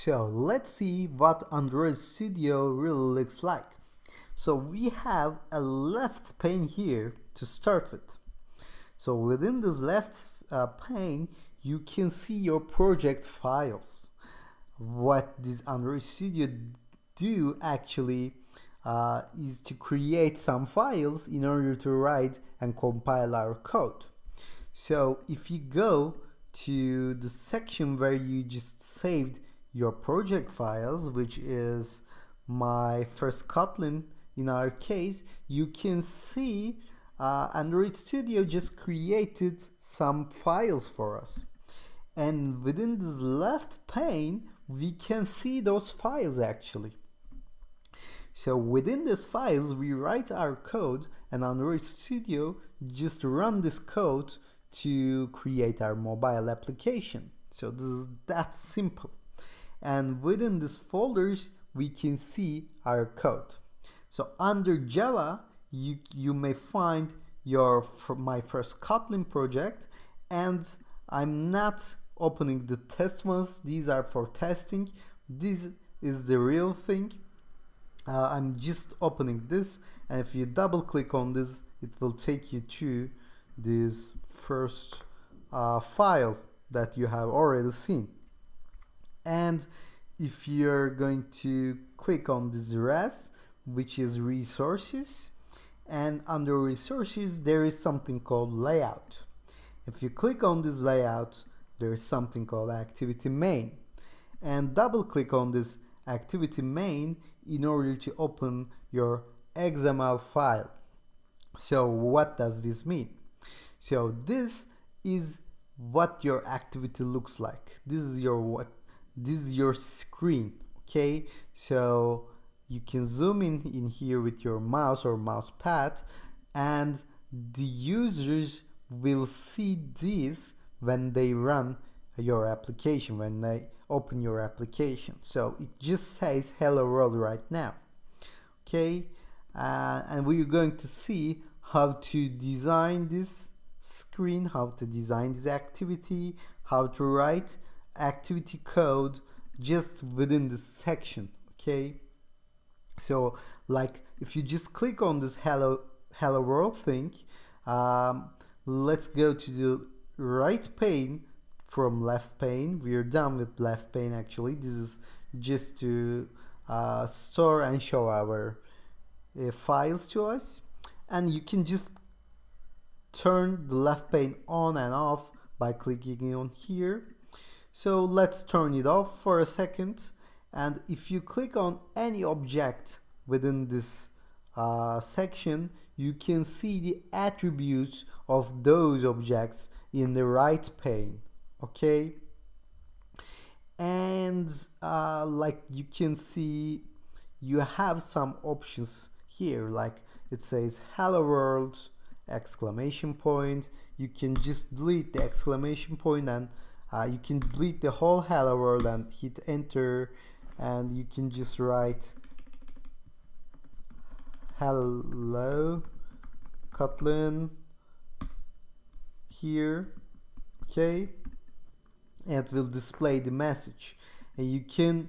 So let's see what Android Studio really looks like. So we have a left pane here to start with. So within this left uh, pane, you can see your project files. What this Android Studio do actually uh, is to create some files in order to write and compile our code. So if you go to the section where you just saved your project files, which is my first Kotlin in our case, you can see uh, Android Studio just created some files for us. And within this left pane, we can see those files actually. So within these files, we write our code and Android Studio just run this code to create our mobile application. So this is that simple. And within these folders, we can see our code. So under Java, you, you may find your my first Kotlin project and I'm not opening the test ones. These are for testing. This is the real thing uh, I'm just opening this and if you double click on this it will take you to this first uh, file that you have already seen and if you're going to click on this res which is resources and under resources there is something called layout if you click on this layout there is something called activity main and double click on this activity main in order to open your XML file. So what does this mean? So this is what your activity looks like. This is your what this is your screen, okay? So you can zoom in in here with your mouse or mouse pad and the users will see this when they run your application, when they open your application. So it just says hello world right now. Okay, uh, and we're going to see how to design this screen, how to design this activity, how to write activity code just within this section. Okay, so like if you just click on this hello hello world thing, um, let's go to the right pane from left pane. We are done with left pane actually. This is just to uh, store and show our uh, files to us. And you can just turn the left pane on and off by clicking on here. So let's turn it off for a second. And if you click on any object within this uh, section, you can see the attributes of those objects in the right pane okay? And uh, like you can see you have some options here like it says hello world! Exclamation point. You can just delete the exclamation point and uh, you can delete the whole hello world and hit enter and you can just write hello Kotlin here okay? And it will display the message. And you can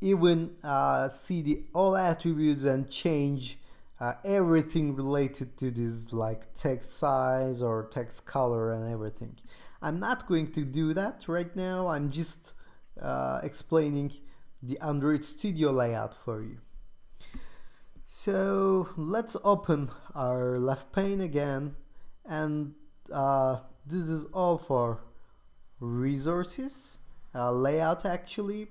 even uh, see the all attributes and change uh, everything related to this like text size or text color and everything I'm not going to do that right now. I'm just uh, explaining the Android Studio layout for you. So let's open our left pane again and uh, this is all for resources uh, layout actually.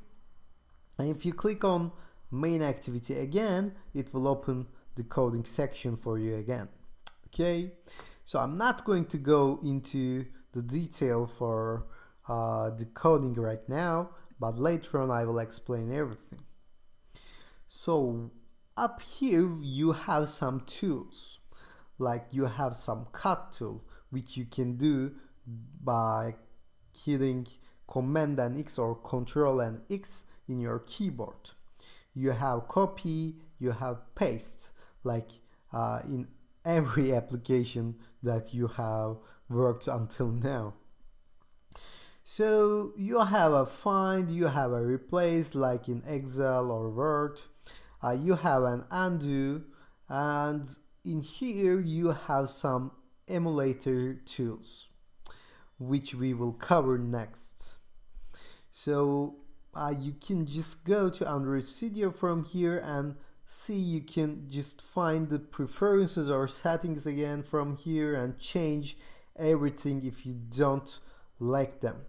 And if you click on main activity again it will open the coding section for you again. Okay? So I'm not going to go into the detail for uh, the coding right now but later on I will explain everything. So up here you have some tools. Like you have some cut tool which you can do by hitting command and X or control and X in your keyboard. You have copy, you have paste, like uh, in every application that you have worked until now. So you have a find, you have a replace like in Excel or Word, uh, you have an undo and in here you have some emulator tools which we will cover next. So uh, you can just go to Android Studio from here and see you can just find the preferences or settings again from here and change everything if you don't like them.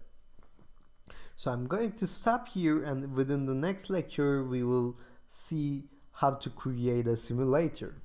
So I'm going to stop here and within the next lecture we will see how to create a simulator.